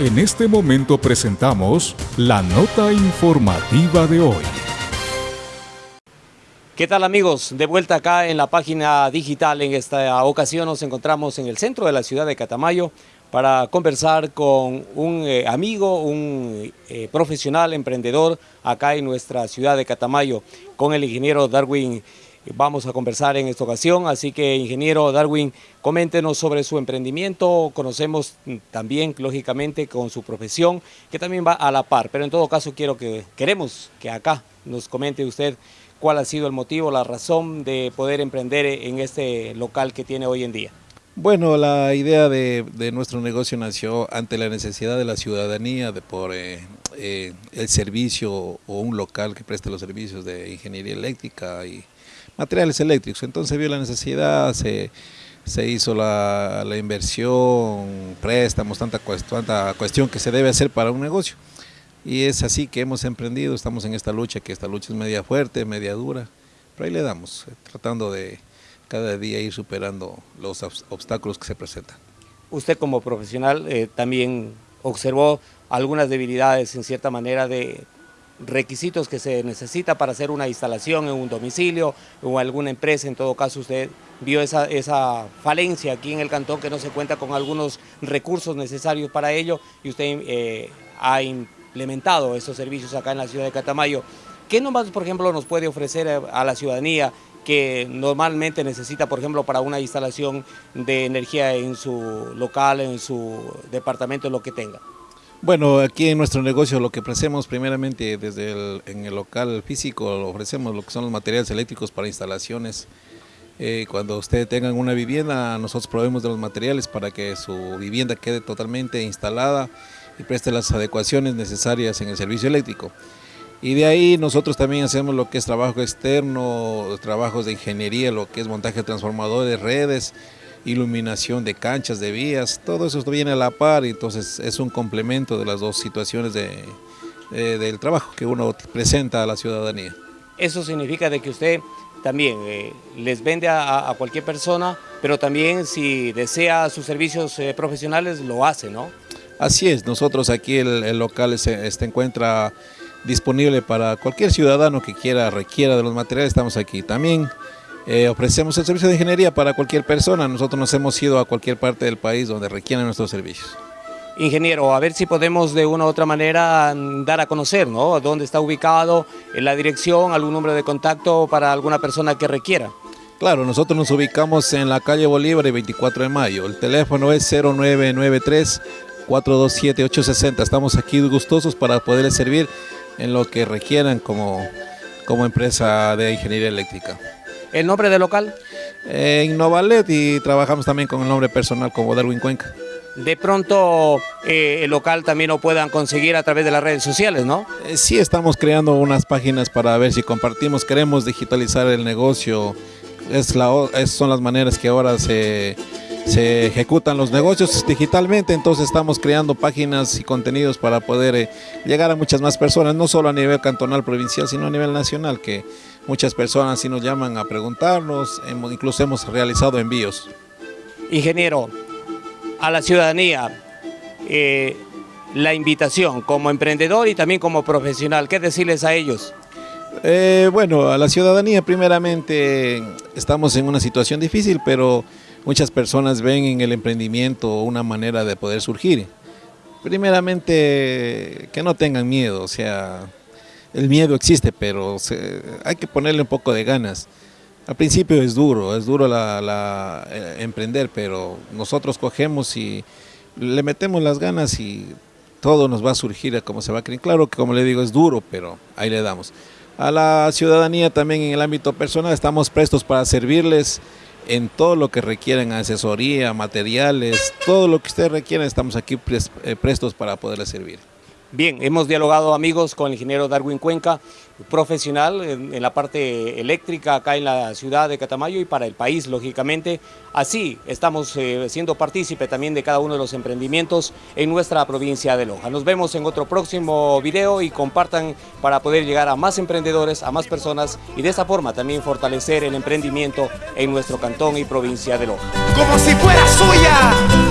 En este momento presentamos la nota informativa de hoy. ¿Qué tal amigos? De vuelta acá en la página digital. En esta ocasión nos encontramos en el centro de la ciudad de Catamayo para conversar con un eh, amigo, un eh, profesional emprendedor acá en nuestra ciudad de Catamayo, con el ingeniero Darwin vamos a conversar en esta ocasión. Así que, ingeniero Darwin, coméntenos sobre su emprendimiento. Conocemos también, lógicamente, con su profesión, que también va a la par. Pero en todo caso, quiero que, queremos que acá nos comente usted cuál ha sido el motivo, la razón de poder emprender en este local que tiene hoy en día. Bueno, la idea de, nuestro negocio nació ante la necesidad de la ciudadanía de por eh, eh, el servicio o un local que preste los servicios de ingeniería eléctrica y materiales eléctricos. Entonces vio la necesidad, se, hizo la, inversión, préstamos, tanta, tanta cuestión que se debe hacer para un negocio. Y es así que hemos emprendido, estamos en esta lucha, que esta lucha es media fuerte, media dura, pero ahí le damos, eh, tratando de cada día ir superando los obstáculos que se presentan. Usted como profesional eh, también observó algunas debilidades en cierta manera de requisitos que se necesita para hacer una instalación en un domicilio o alguna empresa, en todo caso usted vio esa, esa falencia aquí en el cantón que no se cuenta con algunos recursos necesarios para ello y usted eh, ha implementado esos servicios acá en la ciudad de Catamayo. ¿Qué nomás, por ejemplo, nos puede ofrecer a la ciudadanía que normalmente necesita, por ejemplo, para una instalación de energía en su local, en su departamento, lo que tenga? Bueno, aquí en nuestro negocio lo que ofrecemos primeramente desde el, en el local físico, ofrecemos lo que son los materiales eléctricos para instalaciones. Eh, cuando ustedes tengan una vivienda, nosotros proveemos de los materiales para que su vivienda quede totalmente instalada y preste las adecuaciones necesarias en el servicio eléctrico. Y de ahí nosotros también hacemos lo que es trabajo externo, trabajos de ingeniería, lo que es montaje de transformadores, de redes, iluminación de canchas, de vías, todo eso viene a la par y entonces es un complemento de las dos situaciones de, del trabajo que uno presenta a la ciudadanía. Eso significa de que usted también eh, les vende a, cualquier persona, pero también si desea sus servicios eh, profesionales lo hace, ¿no? Así es, nosotros aquí el, local se, se encuentra disponible para cualquier ciudadano que quiera, requiera de los materiales, estamos aquí. También eh, ofrecemos el servicio de ingeniería para cualquier persona. Nosotros nos hemos ido a cualquier parte del país donde requieran nuestros servicios. Ingeniero, a ver si podemos de una u otra manera mm, dar a conocer, ¿no? Dónde está ubicado, en la dirección, algún número de contacto para alguna persona que requiera. Claro, nosotros nos ubicamos en la calle Bolívar y 24 de mayo. El teléfono es 0993 427 860. Estamos aquí gustosos para poderles servir en lo que requieran como, como empresa de ingeniería eléctrica. ¿El nombre del local? Eh, Innovalet y trabajamos también con el nombre personal como Darwin Cuenca. De pronto eh, el local también lo puedan conseguir a través de las redes sociales, ¿no? Eh, sí, estamos creando unas páginas para ver si compartimos, queremos digitalizar el negocio, es la, son las maneras que ahora se, se ejecutan los negocios digitalmente, entonces estamos creando páginas y contenidos para poder eh, llegar a muchas más personas, no solo a nivel cantonal, provincial, sino a nivel nacional, que muchas personas sí nos llaman a preguntarnos, hemos, incluso hemos realizado envíos. Ingeniero, a la ciudadanía, eh, la invitación como emprendedor y también como profesional, ¿qué decirles a ellos? Eh, bueno, a la ciudadanía primeramente estamos en una situación difícil, pero muchas personas ven en el emprendimiento una manera de poder surgir. Primeramente, que no tengan miedo, o sea, el miedo existe, pero hay que ponerle un poco de ganas. Al principio es duro, es duro la, eh, emprender, pero nosotros cogemos y le metemos las ganas y todo nos va a surgir como se va a creer. Claro que como le digo es duro, pero ahí le damos. A la ciudadanía también en el ámbito personal estamos prestos para servirles en todo lo que requieran, asesoría, materiales, todo lo que ustedes requieran, estamos aquí eh, prestos para poderles servir. Bien, hemos dialogado amigos con el ingeniero Darwin Cuenca, profesional en, la parte eléctrica acá en la ciudad de Catamayo y para el país, lógicamente. Así estamos eh, siendo partícipe también de cada uno de los emprendimientos en nuestra provincia de Loja. Nos vemos en otro próximo video y compartan para poder llegar a más emprendedores, a más personas y de esa forma también fortalecer el emprendimiento en nuestro cantón y provincia de Loja. Como si fuera suya.